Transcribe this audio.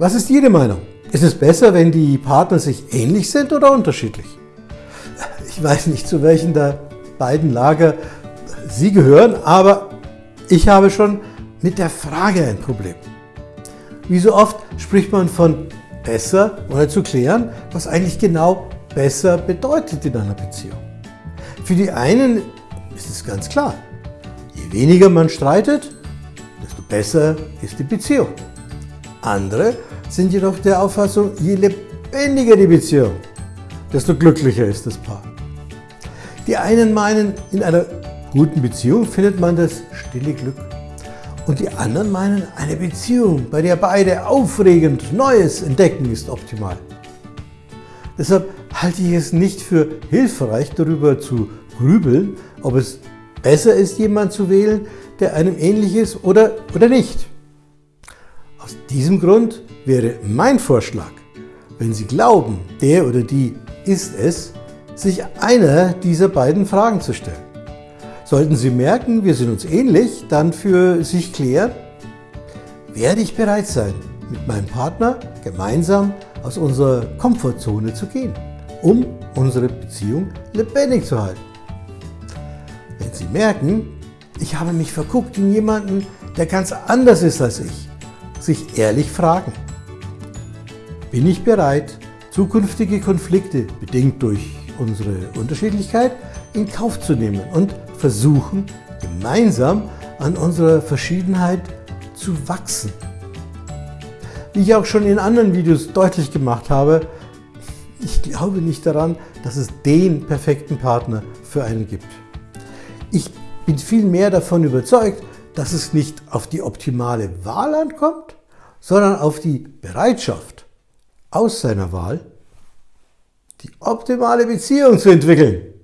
Was ist Ihre Meinung? Ist es besser, wenn die Partner sich ähnlich sind oder unterschiedlich? Ich weiß nicht, zu welchen der beiden Lager Sie gehören, aber ich habe schon mit der Frage ein Problem. Wie so oft spricht man von besser, ohne zu klären, was eigentlich genau besser bedeutet in einer Beziehung. Für die einen ist es ganz klar, je weniger man streitet, desto besser ist die Beziehung. Andere sind jedoch der Auffassung, je lebendiger die Beziehung, desto glücklicher ist das Paar. Die einen meinen, in einer guten Beziehung findet man das stille Glück. Und die anderen meinen, eine Beziehung, bei der beide aufregend Neues entdecken, ist optimal. Deshalb halte ich es nicht für hilfreich, darüber zu grübeln, ob es besser ist, jemanden zu wählen, der einem ähnlich ist oder, oder nicht. Aus diesem Grund wäre mein Vorschlag, wenn Sie glauben, der oder die ist es, sich einer dieser beiden Fragen zu stellen. Sollten Sie merken, wir sind uns ähnlich, dann für sich klären, werde ich bereit sein, mit meinem Partner gemeinsam aus unserer Komfortzone zu gehen, um unsere Beziehung lebendig zu halten. Wenn Sie merken, ich habe mich verguckt in jemanden, der ganz anders ist als ich, sich ehrlich fragen, bin ich bereit, zukünftige Konflikte, bedingt durch unsere Unterschiedlichkeit, in Kauf zu nehmen und versuchen, gemeinsam an unserer Verschiedenheit zu wachsen. Wie ich auch schon in anderen Videos deutlich gemacht habe, ich glaube nicht daran, dass es den perfekten Partner für einen gibt. Ich bin vielmehr davon überzeugt, dass es nicht auf die optimale Wahl ankommt, sondern auf die Bereitschaft, aus seiner Wahl die optimale Beziehung zu entwickeln.